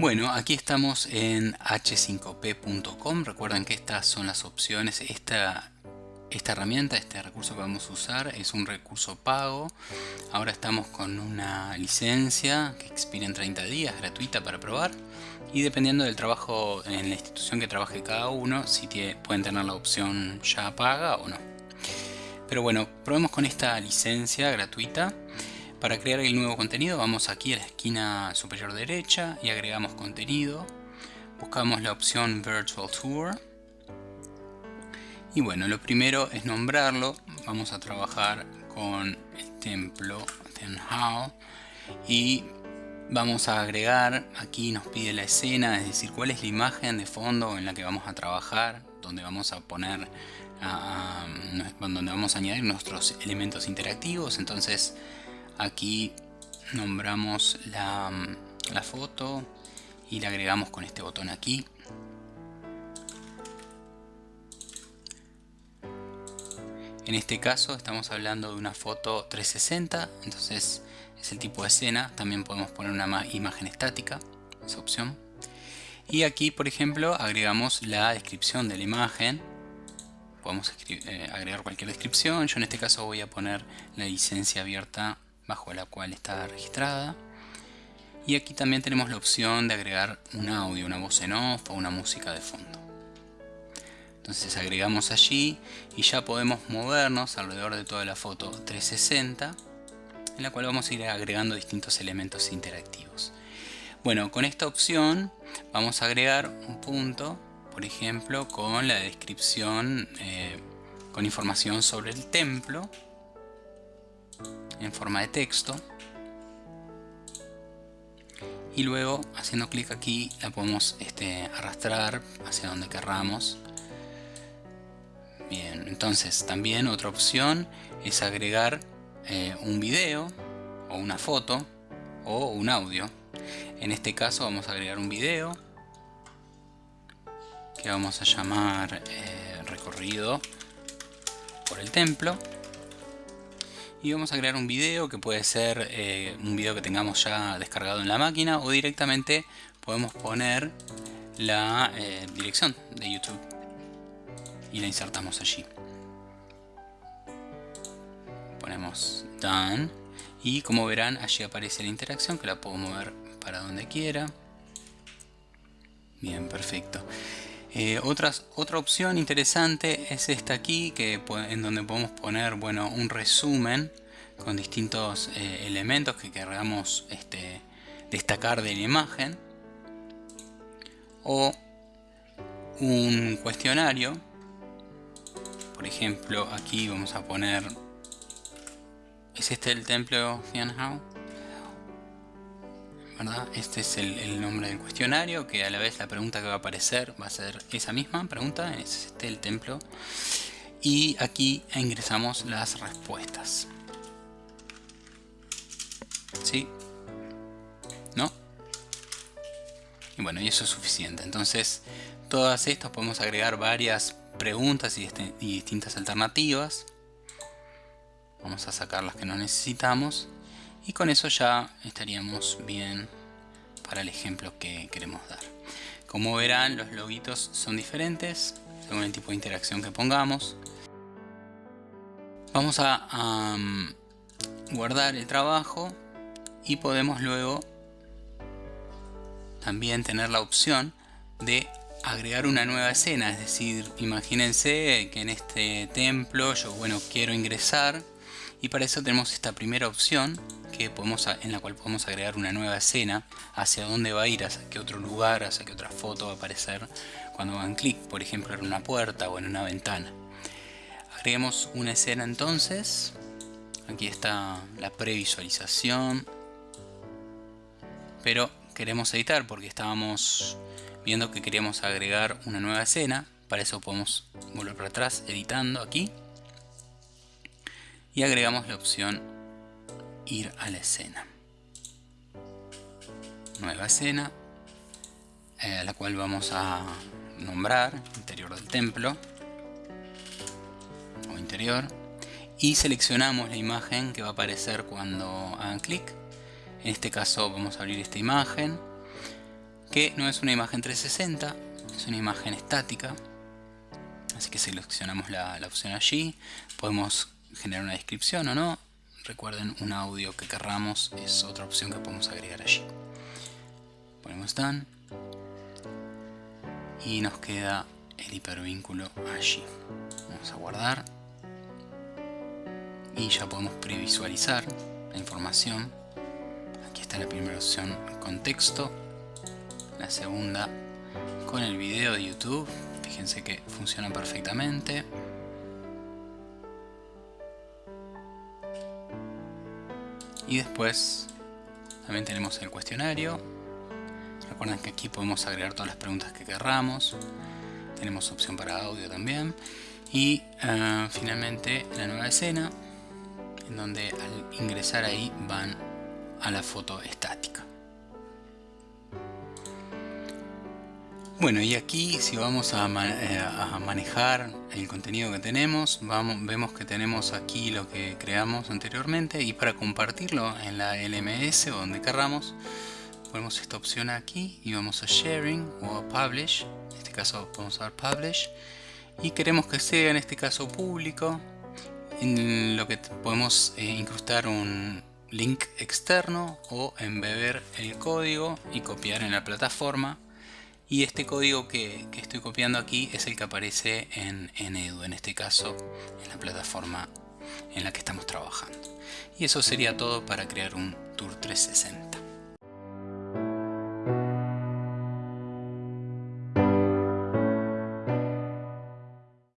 Bueno, aquí estamos en h5p.com. Recuerden que estas son las opciones. Esta, herramienta, este recurso que vamos a usar es un recurso pago. Ahora estamos con una licencia que expira en 30 días, gratuita para probar. Y dependiendo del trabajo en la institución que trabaje cada uno, si pueden tener la opción ya paga o no. Pero bueno, probemos con esta licencia gratuita. Para crear el nuevo contenido vamos aquí a la esquina superior derecha y agregamos contenido. Buscamos la opción Virtual Tour. Y bueno, lo primero es nombrarlo. Vamos a trabajar con el templo Tenhao y vamos a agregar, aquí nos pide la escena, es decir, cuál es la imagen de fondo en la que vamos a trabajar, donde vamos a poner, donde vamos a añadir nuestros elementos interactivos. Entonces aquí nombramos la, la foto y la agregamos con este botón aquí. En este caso estamos hablando de una foto 360 entonces es el tipo de escena. También podemos poner una imagen estática esa opción. Y aquí por ejemplo agregamos la descripción de la imagen. Podemos eh, agregar cualquier descripción. Yo en este caso voy a poner la licencia abierta bajo la cual está registrada. Y aquí también tenemos la opción de agregar un audio, una voz en off o una música de fondo. Entonces agregamos allí y ya podemos movernos alrededor de toda la foto 360 en la cual vamos a ir agregando distintos elementos interactivos. Bueno, con esta opción vamos a agregar un punto, por ejemplo, con la descripción, eh, con información sobre el templo en forma de texto. Y luego haciendo clic aquí la podemos este, arrastrar hacia donde querramos. Bien entonces también otra opción es agregar eh, un video o una foto o un audio. En este caso vamos a agregar un video que vamos a llamar eh, recorrido por el templo y vamos a crear un video que puede ser eh, un video que tengamos ya descargado en la máquina o directamente podemos poner la eh, dirección de YouTube. Y la insertamos allí. Ponemos done y como verán allí aparece la interacción que la puedo mover para donde quiera. Bien perfecto eh, otra opción interesante es esta aquí, que, en donde podemos poner bueno, un resumen con distintos eh, elementos que queramos este, destacar de la imagen. O un cuestionario. Por ejemplo, aquí vamos a poner... ¿Es este el templo Tianhao? Este es el, nombre del cuestionario, que a la vez la pregunta que va a aparecer va a ser esa misma pregunta, es este el templo. Y aquí ingresamos las respuestas. ¿Sí? ¿No? Y bueno, y eso es suficiente. Entonces, todas estas podemos agregar varias preguntas y, este, distintas alternativas. Vamos a sacar las que no necesitamos y con eso ya estaríamos bien para el ejemplo que queremos dar. Como verán los logitos son diferentes según el tipo de interacción que pongamos. Vamos a guardar el trabajo y podemos luego también tener la opción de agregar una nueva escena, es decir, imagínense que en este templo yo bueno quiero ingresar y para eso tenemos esta primera opción podemos, en la cual podemos agregar una nueva escena hacia dónde va a ir, hacia qué otro lugar, hacia qué otra foto va a aparecer cuando hagan clic, por ejemplo en una puerta o en una ventana. Agreguemos una escena entonces, aquí está la previsualización, pero queremos editar porque estábamos viendo que queríamos agregar una nueva escena, para eso podemos volver para atrás editando aquí. Y agregamos la opción ir a la escena nueva escena eh, a la cual vamos a nombrar interior del templo o interior y seleccionamos la imagen que va a aparecer cuando hagan clic en este caso vamos a abrir esta imagen que no es una imagen 360, es una imagen estática. Así que seleccionamos la, la opción allí, podemos generar una descripción o no. Recuerden, un audio que querramos es otra opción que podemos agregar allí. Ponemos Done y nos queda el hipervínculo allí. Vamos a guardar y ya podemos previsualizar la información. Aquí está la primera opción contexto, la segunda con el video de YouTube. Fíjense que funciona perfectamente. Y después también tenemos el cuestionario. Recuerden que aquí podemos agregar todas las preguntas que querramos. Tenemos opción para audio también. Y uh, finalmente la nueva escena, en donde al ingresar ahí van a la foto estática. Bueno, y aquí si vamos a, eh, manejar el contenido que tenemos, vamos, vemos que tenemos aquí lo que creamos anteriormente y para compartirlo en la LMS o donde querramos, ponemos esta opción aquí y vamos a Sharing o a Publish, en este caso vamos a dar Publish. Y queremos que sea en este caso público, en lo que podemos eh, incrustar un link externo o embeber el código y copiar en la plataforma y este código que, estoy copiando aquí es el que aparece en, en Edu, en este caso en la plataforma en la que estamos trabajando. Y eso sería todo para crear un Tour 360.